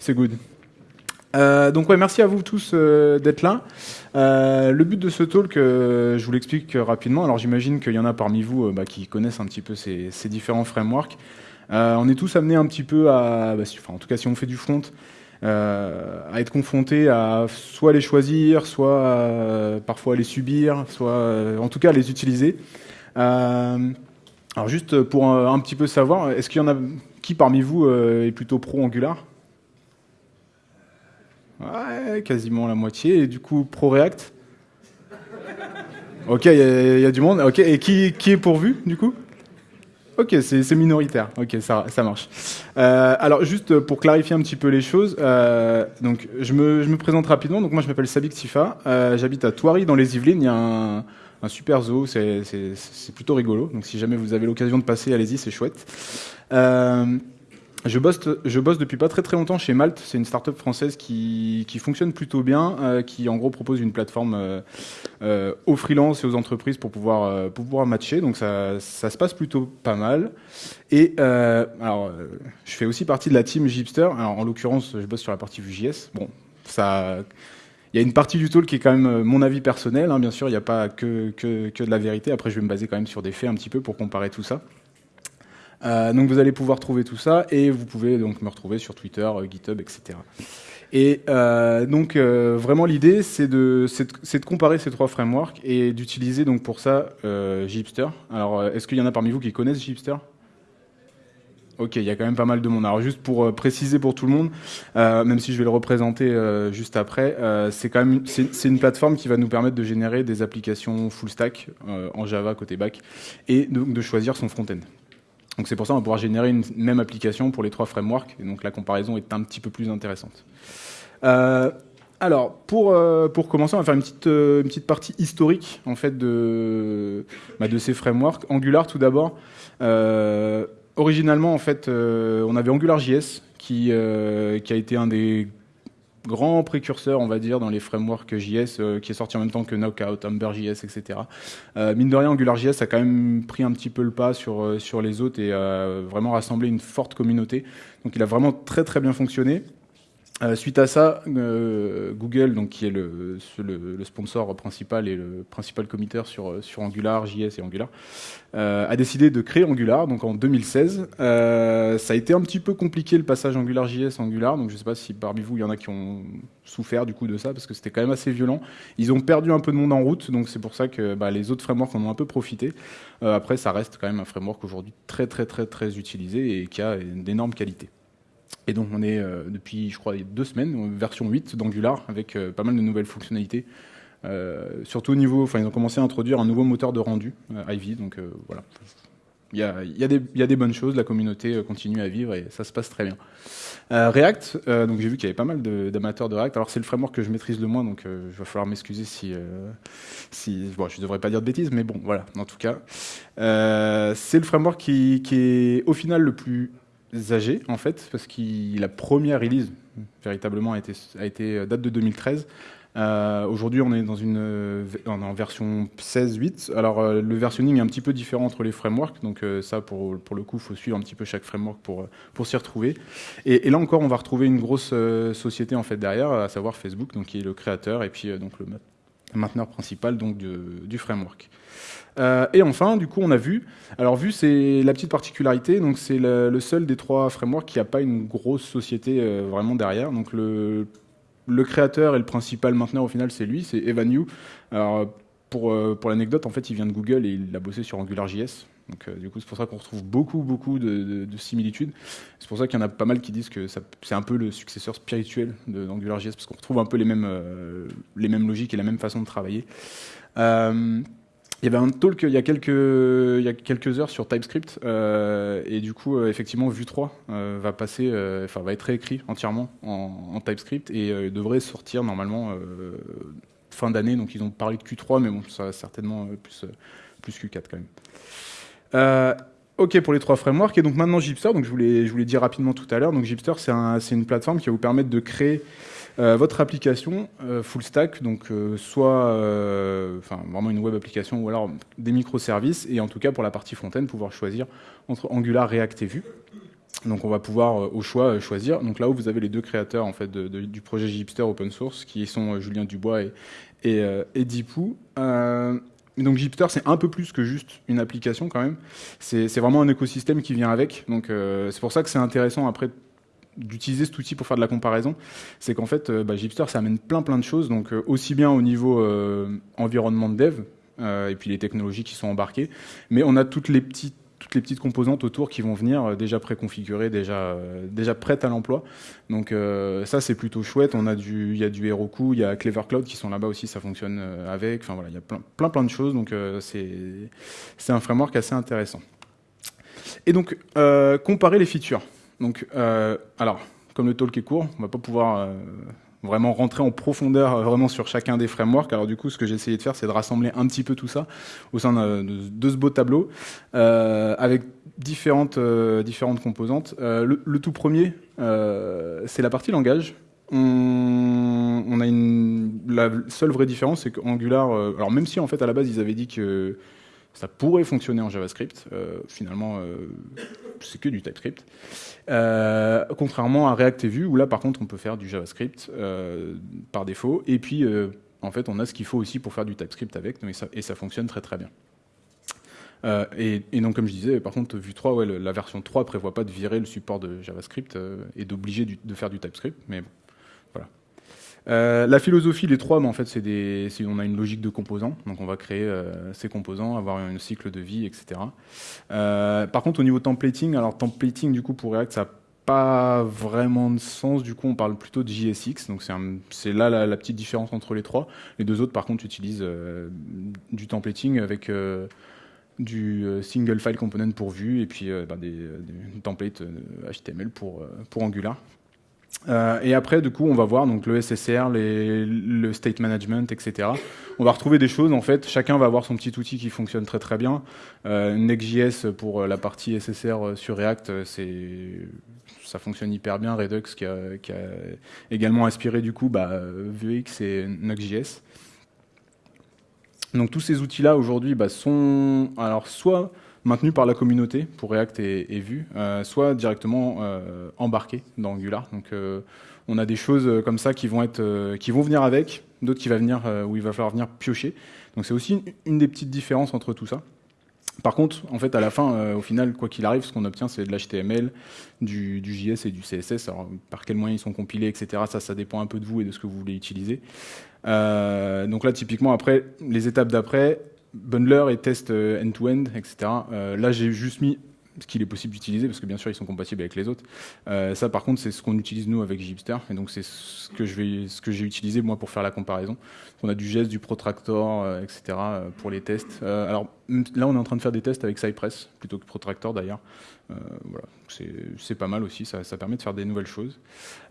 C'est good. Euh, donc ouais, merci à vous tous euh, d'être là. Euh, le but de ce talk, je vous l'explique rapidement. Alors j'imagine qu'il y en a parmi vous bah, qui connaissent un petit peu ces, différents frameworks. on est tous amenés un petit peu à, bah, en tout cas si on fait du front, à être confronté à soit les choisir, soit parfois les subir, soit en tout cas les utiliser. alors juste pour un, un petit peu savoir, est-ce qu'il y en a qui parmi vous est plutôt pro Angular Ouais, quasiment la moitié. Et du coup, ProReact Ok, il y, a du monde. Ok, et qui, qui est pourvu, du coup? Ok, c'est minoritaire. Ok, ça, ça marche. Euh, alors, juste pour clarifier un petit peu les choses, euh, donc je me, je me, présente rapidement. Donc moi, je m'appelle Sabik Tifa. Euh, j'habite à Thoiry, dans les Yvelines. Il y a un, un super zoo. C'est plutôt rigolo. Donc si jamais vous avez l'occasion de passer, allez-y, c'est chouette. Je bosse, depuis pas très très longtemps chez Malte. C'est une startup française qui, fonctionne plutôt bien, euh, qui en gros propose une plateforme euh, euh, aux freelances et aux entreprises pour pouvoir, matcher. Donc ça, se passe plutôt pas mal. Et alors, je fais aussi partie de la team Gipster. En l'occurrence, je bosse sur la partie Vue.js. Bon, ça. Il y a une partie du talk qui est quand même mon avis personnel. Hein, bien sûr, il n'y a pas que de la vérité. Après, je vais me baser quand même sur des faits un petit peu pour comparer tout ça. Euh, donc vous allez pouvoir trouver tout ça et vous pouvez donc me retrouver sur Twitter, euh, GitHub, etc. Et euh, donc vraiment l'idée c'est de, comparer ces trois frameworks et d'utiliser donc pour ça Gipster. Alors est-ce qu'il y en a parmi vous qui connaissent Gipster Ok, il y a quand même pas mal de monde. Alors juste pour préciser pour tout le monde, même si je vais le représenter juste après, c'est quand même c'est une plateforme qui va nous permettre de générer des applications full stack en Java côté back et donc de choisir son front-end. Donc c'est pour ça qu'on va pouvoir générer une même application pour les trois frameworks, et donc la comparaison est un petit peu plus intéressante. Euh, alors, pour, euh, pour commencer, on va faire une petite, euh, une petite partie historique en fait, de, bah, de ces frameworks. Angular, tout d'abord. Originalement, en fait, on avait AngularJS, qui, qui a été un des grand précurseur, on va dire, dans les frameworks JS, euh, qui est sorti en même temps que Knockout, JS, etc. Euh, mine de rien, AngularJS a quand même pris un petit peu le pas sur, euh, sur les autres et a vraiment rassemblé une forte communauté. Donc il a vraiment très très bien fonctionné. Euh, suite à ça, euh, Google, donc, qui est le, sponsor principal et le principal committeur sur, sur Angular, JS et Angular, euh, a décidé de créer Angular donc en 2016. Euh, ça a été un petit peu compliqué le passage Angular JS Angular, donc je ne sais pas si parmi vous il y en a qui ont souffert du coup de ça parce que c'était quand même assez violent. Ils ont perdu un peu de monde en route, donc c'est pour ça que bah, les autres frameworks en ont un peu profité. Euh, après, ça reste quand même un framework aujourd'hui très très très très utilisé et qui a d'énormes qualités. Et donc on est euh, depuis, je crois, deux semaines, version 8 d'Angular, avec euh, pas mal de nouvelles fonctionnalités. Euh, surtout au niveau, enfin ils ont commencé à introduire un nouveau moteur de rendu, Ivy, donc voilà. Il y, a, des, bonnes choses, la communauté continue à vivre et ça se passe très bien. React, donc j'ai vu qu'il y avait pas mal d'amateurs de, React. Alors c'est le framework que je maîtrise le moins, donc il va falloir m'excuser si, si, bon, je devrais pas dire de bêtises, mais bon, voilà. En tout cas, c'est le framework qui est au final le plus âgé en fait, parce que la première release véritablement a été, euh, date de 2013. Euh, Aujourd'hui, on est dans une euh, en version 16.8. Alors, le versionning est un petit peu différent entre les frameworks. Donc, ça, pour, pour le coup, il faut suivre un petit peu chaque framework pour, pour s'y retrouver. Et, là encore, on va retrouver une grosse société en fait derrière, à savoir Facebook, donc qui est le créateur et puis donc le mainteneur principal donc du, framework. Euh, et enfin, du coup, on a vu. Alors, vu, c'est la petite particularité. Donc, c'est le, seul des trois frameworks qui n'a pas une grosse société euh, vraiment derrière. Donc, le, le, créateur et le principal mainteneur, au final, c'est lui, c'est Evan Yu. Alors, pour, euh, pour l'anecdote, en fait, il vient de Google et il a bossé sur AngularJS. Donc, euh, du coup, c'est pour ça qu'on retrouve beaucoup, beaucoup de, de, de similitudes. C'est pour ça qu'il y en a pas mal qui disent que c'est un peu le successeur spirituel d'AngularJS, parce qu'on retrouve un peu les mêmes, euh, les mêmes logiques et la même façon de travailler. Euh, il y avait un talk il y a quelques, heures sur TypeScript et du coup, effectivement, Vue 3 euh, va passer, va être réécrit entièrement en, TypeScript et devrait sortir normalement fin d'année. Donc, ils ont parlé de Q3, mais bon, ça va certainement plus, plus Q4 quand même. Ok pour les trois frameworks et donc maintenant Gipster. Donc, je voulais, je voulais dire rapidement tout à l'heure. Donc, Gipster, c'est un, une plateforme qui va vous permettre de créer euh, votre application euh, full stack, donc euh, soit euh, enfin vraiment une web application ou alors des microservices, et en tout cas pour la partie front-end, pouvoir choisir entre Angular, React et Vue. Donc on va pouvoir au choix choisir. Donc là où vous avez les deux créateurs en fait du projet Gipster open source, qui sont Julien Dubois et, et, et Dipou. Donc Gipster, c'est un peu plus que juste une application quand même. C'est vraiment un écosystème qui vient avec. Donc c'est pour ça que c'est intéressant après d'utiliser cet outil pour faire de la comparaison, c'est qu'en fait, euh, bah, Gipster, ça amène plein plein de choses, donc euh, aussi bien au niveau euh, environnement de dev, et puis les technologies qui sont embarquées, mais on a toutes les petites toutes les petites composantes autour qui vont venir déjà préconfigurées, déjà déjà prêtes à l'emploi. Donc ça c'est plutôt chouette. On a du il y a du Heroku, il y a Clever Cloud qui sont là-bas aussi, ça fonctionne avec. Enfin voilà, il y a plein plein plein de choses. Donc c'est un framework assez intéressant. Et donc comparer les features. Donc, euh, alors, comme le talk est court, on va pas pouvoir euh, vraiment rentrer en profondeur euh, vraiment sur chacun des frameworks. Alors du coup, ce que j'ai essayé de faire, c'est de rassembler un petit peu tout ça au sein de, ce beau tableau avec différentes, différentes composantes. Le, tout premier, c'est la partie langage. On, a une, la seule vraie différence, c'est qu'Angular, alors même si en fait à la base ils avaient dit que ça pourrait fonctionner en JavaScript. finalement, c'est que du TypeScript. Euh, contrairement à React et Vue, où là par contre on peut faire du JavaScript euh, par défaut, et puis euh, en fait on a ce qu'il faut aussi pour faire du TypeScript avec, et ça, fonctionne très très bien. Et, donc comme je disais, par contre Vue 3, ouais, la version 3 prévoit pas de virer le support de JavaScript et d'obliger de faire du TypeScript, mais voilà. la philosophie des trois, mais en fait, c'est des, on a une logique de composants, donc on va créer ces composants, avoir un cycle de vie, etc. par contre, au niveau templating, alors templating du coup pour React, ça pas vraiment de sens. Du coup, on parle plutôt de JSX. Donc, c'est là la, petite différence entre les trois. Les deux autres, par contre, utilisent euh, du templating avec euh, du euh, single file component pour Vue et puis bah, des, templates HTML pour, pour Angular. Et après, du coup, on va voir donc le SSR, le state management, etc. On va retrouver des choses. En fait, chacun va avoir son petit outil qui fonctionne très très bien. Next.js pour la partie SSR sur React, c'est ça fonctionne hyper bien. Redux qui a, également inspiré du coup bah, Vuex et Nuxt.js. Donc tous ces outils-là aujourd'hui bah, sont alors soit maintenus par la communauté pour React et, Vue, euh, soit directement euh, embarqués dans Angular. Donc euh, on a des choses comme ça qui vont être, qui vont venir avec, d'autres qui va venir où il va falloir venir piocher. Donc c'est aussi une des petites différences entre tout ça. Par contre, en fait, à la fin, au final, quoi qu'il arrive, ce qu'on obtient, c'est de l'HTML, du, JS et du CSS. Alors, par quels moyens ils sont compilés, etc. Ça, ça dépend un peu de vous et de ce que vous voulez utiliser. Donc là, typiquement, après, les étapes d'après, bundler et test euh, end-to-end, etc. là, j'ai juste mis ce qu'il est possible d'utiliser, parce que bien sûr ils sont compatibles avec les autres. Euh, ça par contre c'est ce qu'on utilise nous avec Gipster, et donc c'est ce que j'ai utilisé moi pour faire la comparaison. On a du geste, du Protractor, euh, etc. Euh, pour les tests. alors là on est en train de faire des tests avec Cypress plutôt que Protractor d'ailleurs. voilà, c'est pas mal aussi, ça, permet de faire des nouvelles choses.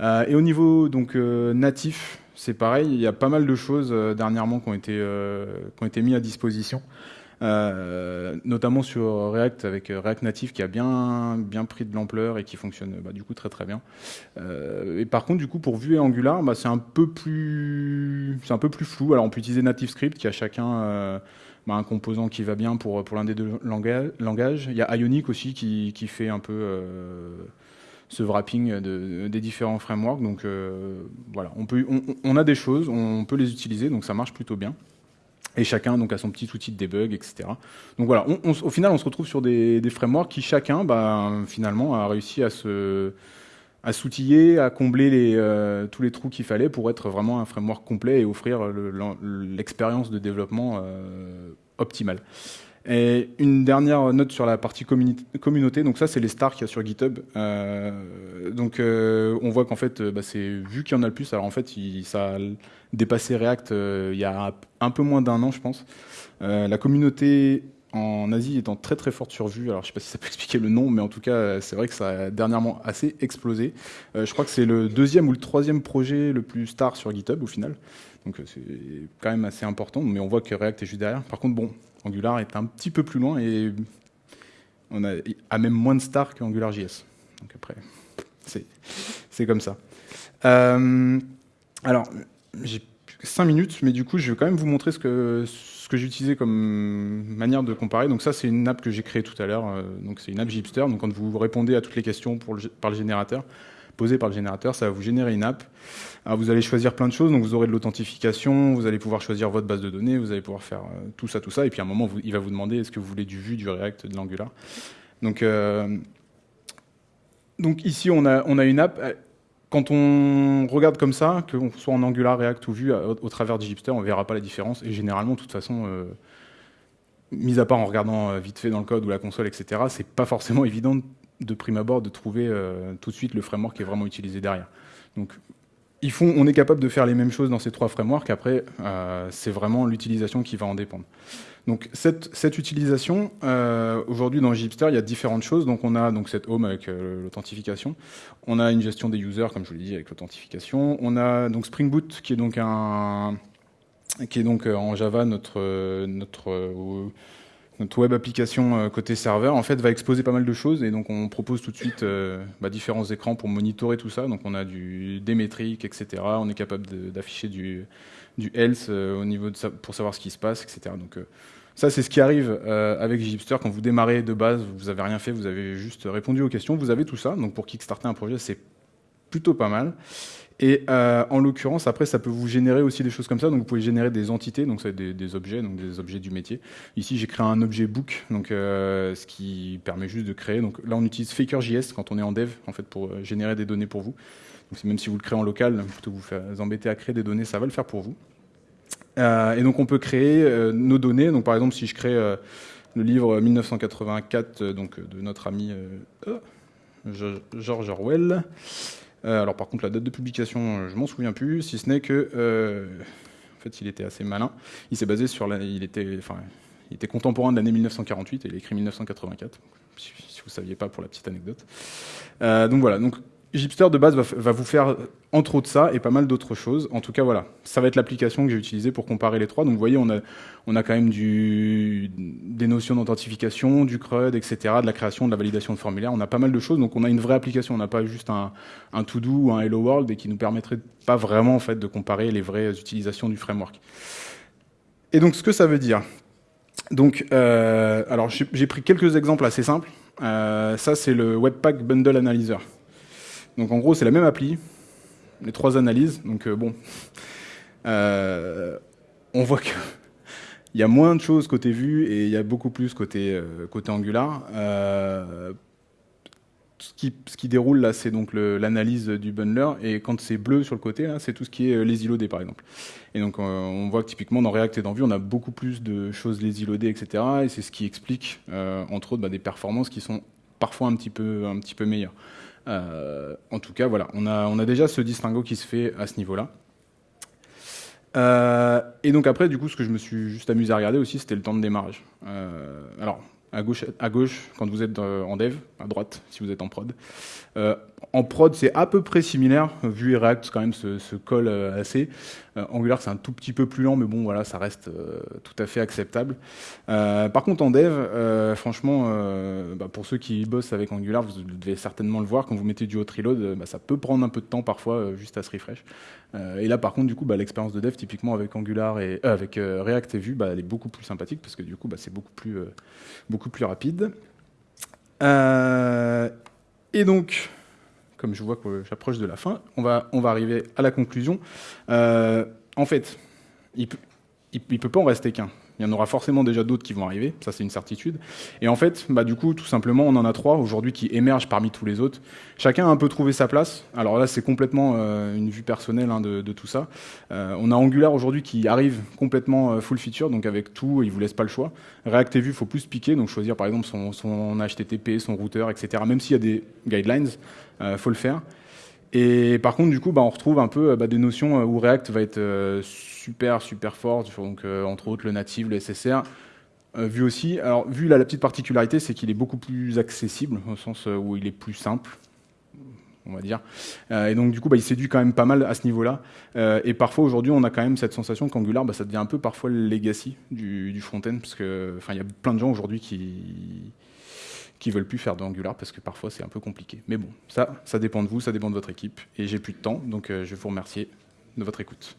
et au niveau donc natif, c'est pareil, il y a pas mal de choses dernièrement qui ont été qui ont été mis à disposition. Euh, notamment sur React avec euh, React Native qui a bien, bien pris de l'ampleur et qui fonctionne bah, du coup très très bien. Euh, et par contre, du coup, pour Vue et Angular, bah, c'est un peu plus, c'est un peu plus flou. Alors, on peut utiliser Native Script qui a chacun bah, un composant qui va bien pour pour l'un des deux langages. Il y a Ionic aussi qui, qui fait un peu ce wrapping de, des différents frameworks. Donc voilà, on, peut, on, a des choses, on peut les utiliser, donc ça marche plutôt bien et chacun donc a son petit outil de debug, etc. Donc voilà, au final, on se retrouve sur des, frameworks qui chacun, bah, finalement, a réussi à se à s'outiller, à combler euh, tous les trous qu'il fallait pour être vraiment un framework complet et offrir l'expérience de développement euh, optimale. Et une dernière note sur la partie communauté. Donc ça, c'est les stars qu'il y a sur GitHub. Euh, donc on voit qu'en fait, bah, c'est vu qu'il y en a le plus. Alors en fait, ça dépassé React euh, il y a un peu moins d'un an, je pense. Euh, la communauté en Asie étant très très forte sur Vue. Alors je sais pas si ça peut expliquer le nom, mais en tout cas c'est vrai que ça a dernièrement assez explosé. Euh, je crois que c'est le deuxième ou le troisième projet le plus star sur GitHub au final. Donc c'est quand même assez important, mais on voit que React est juste derrière. Par contre bon, Angular est un petit peu plus loin et on a, même moins de stars qu'AngularJS. Donc après, c'est comme ça. alors j'ai 5 minutes, mais du coup, je vais quand même vous montrer ce que, ce que j'utilisais comme manière de comparer, donc ça c'est une app que j'ai créée tout à l'heure, donc c'est une app Gipster, donc quand vous répondez à toutes les questions par le générateur, posées par le générateur, ça va vous générer une app. Vous allez choisir plein de choses, donc vous aurez de l'authentification, vous allez pouvoir choisir votre base de données, vous allez pouvoir faire tout ça, tout ça, et puis à un moment il va vous demander est-ce que vous voulez du Vue, du React, de l'Angular? Donc, donc ici on a, on a une app, quand on regarde comme ça, que soit en Angular, React ou Vue, au, travers de Gipster, on ne verra pas la différence. Et généralement, de toute façon, euh, mis à part en regardant euh, vite fait dans le code ou la console, etc., c'est pas forcément évident de prime abord de trouver euh, tout de suite le framework qui est vraiment utilisé derrière. Donc, ils font, on est capable de faire les mêmes choses dans ces trois frameworks. Après, c'est vraiment l'utilisation qui va en dépendre. Donc cette, utilisation, euh, aujourd'hui dans Gipster, il y a différentes choses. Donc on a donc cette home avec euh, l'authentification. On a une gestion des users, comme je vous l'ai dit, avec l'authentification. On a donc Spring Boot, qui est donc un qui est donc euh, en Java notre notre notre web application côté serveur, en fait, va exposer pas mal de choses et donc on propose tout de suite bah, différents écrans pour monitorer tout ça. Donc on a du des métriques, etc. On est capable d'afficher du du else au niveau pour savoir ce qui se passe, etc. Donc ça, c'est ce qui arrive euh, avec Gipster. Quand vous démarrez de base, vous n'avez rien fait, vous avez juste répondu aux questions, vous avez tout ça. Donc pour kickstarter un projet, c'est plutôt pas mal. Et euh, en l'occurrence, après, ça peut vous générer aussi des choses comme ça. Donc, vous pouvez générer des entités, donc c'est des, objets, donc des objets du métier. Ici, j'ai créé un objet book, donc euh, ce qui permet juste de créer. Donc là, on utilise Faker.js quand on est en dev, en fait, pour générer des données pour vous. Donc, même si vous le créez en local, plutôt que vous faire embêter à créer des données, ça va le faire pour vous. Euh, et donc on peut créer euh, nos données. Donc par exemple, si je crée euh, le livre 1984 donc, de notre ami George Orwell, alors par contre la date de publication, je m'en souviens plus, si ce n'est que en fait il était assez malin. Il s'est basé sur la, il était, contemporain de l'année 1948 et il a écrit 1984. Si, vous saviez pas pour la petite anecdote. donc voilà. Donc Gipster de base va, vous faire entre autres ça et pas mal d'autres choses. En tout cas, voilà, ça va être l'application que j'ai utilisée pour comparer les trois. Donc vous voyez, on a quand même du, des notions d'authentification, du CRUD, etc., de la création, de la validation de formulaires. On a pas mal de choses. Donc on a une vraie application. On n'a pas juste un, un to-do ou un Hello World et qui nous permettrait pas vraiment en fait de comparer les vraies utilisations du framework. Et donc ce que ça veut dire. Donc, euh, alors j'ai pris quelques exemples assez simples. Euh, ça, c'est le Webpack Bundle Analyzer. Donc en gros, c'est la même appli, les trois analyses. Donc euh, bon, on voit qu'il y a moins de choses côté vue et il y a beaucoup plus côté, euh, côté Angular. Ce qui, ce, qui, déroule là, c'est donc l'analyse du bundler, et quand c'est bleu sur le côté, c'est tout ce qui est les loadés par exemple. Et donc on voit que typiquement dans React et dans Vue, on a beaucoup plus de choses les etc. Et c'est ce qui explique, entre autres, bah, des performances qui sont parfois un petit peu, un petit peu meilleures. Euh, en tout cas, voilà, on a, on a déjà ce distinguo qui se fait à ce niveau-là. Euh, et donc après, du coup, ce que je me suis juste amusé à regarder aussi, c'était le temps de démarrage. Euh, alors, à gauche, quand vous êtes en dev, à droite, si vous êtes en prod. En prod, c'est à peu près similaire. Vue et React, quand même, se, collent euh, assez. Euh, Angular, c'est un tout petit peu plus lent, mais bon, voilà, ça reste euh, tout à fait acceptable. par contre, en dev, franchement, bah, pour ceux qui bossent avec Angular, vous devez certainement le voir, quand vous mettez du hot reload, bah, ça peut prendre un peu de temps parfois, juste à se refresh. et là, par contre, du coup, bah, l'expérience de dev, typiquement avec Angular et avec React et Vue, elle est beaucoup plus sympathique parce que du coup, c'est beaucoup plus, beaucoup plus rapide. et donc, comme je vois que j'approche de la fin, on va, arriver à la conclusion. Euh, en fait, il ne peut pas en rester qu'un. Il y en aura forcément déjà d'autres qui vont arriver, ça c'est une certitude. Et en fait, bah, du coup, tout simplement, on en a trois aujourd'hui qui émergent parmi tous les autres. Chacun a un peu trouvé sa place. Alors là, c'est complètement euh, une vue personnelle hein, de, tout ça. Euh, on a Angular aujourd'hui qui arrive complètement euh, full feature, donc avec tout, il vous laisse pas le choix. React et Vue, faut plus piquer, donc choisir par exemple son, son HTTP, son routeur, etc. Même s'il y a des guidelines, faut le faire. Et par contre, du coup, bah, on retrouve un peu bah, des notions où React va être super, super forte, donc euh, entre autres le native, le SSR. Euh, vu aussi, alors vu la petite particularité, c'est qu'il est beaucoup plus accessible, au sens euh, où il est plus simple, on va dire. et donc du coup, bah, il séduit quand même pas mal à ce niveau-là. et parfois aujourd'hui, on a quand même cette sensation qu'Angular, ça devient un peu parfois le legacy du, du front-end, parce que enfin, il y a plein de gens aujourd'hui qui qui veulent plus faire d'Angular parce que parfois c'est un peu compliqué. Mais bon, ça, ça dépend de vous, ça dépend de votre équipe. Et j'ai plus de temps, donc je vais vous remercier de votre écoute.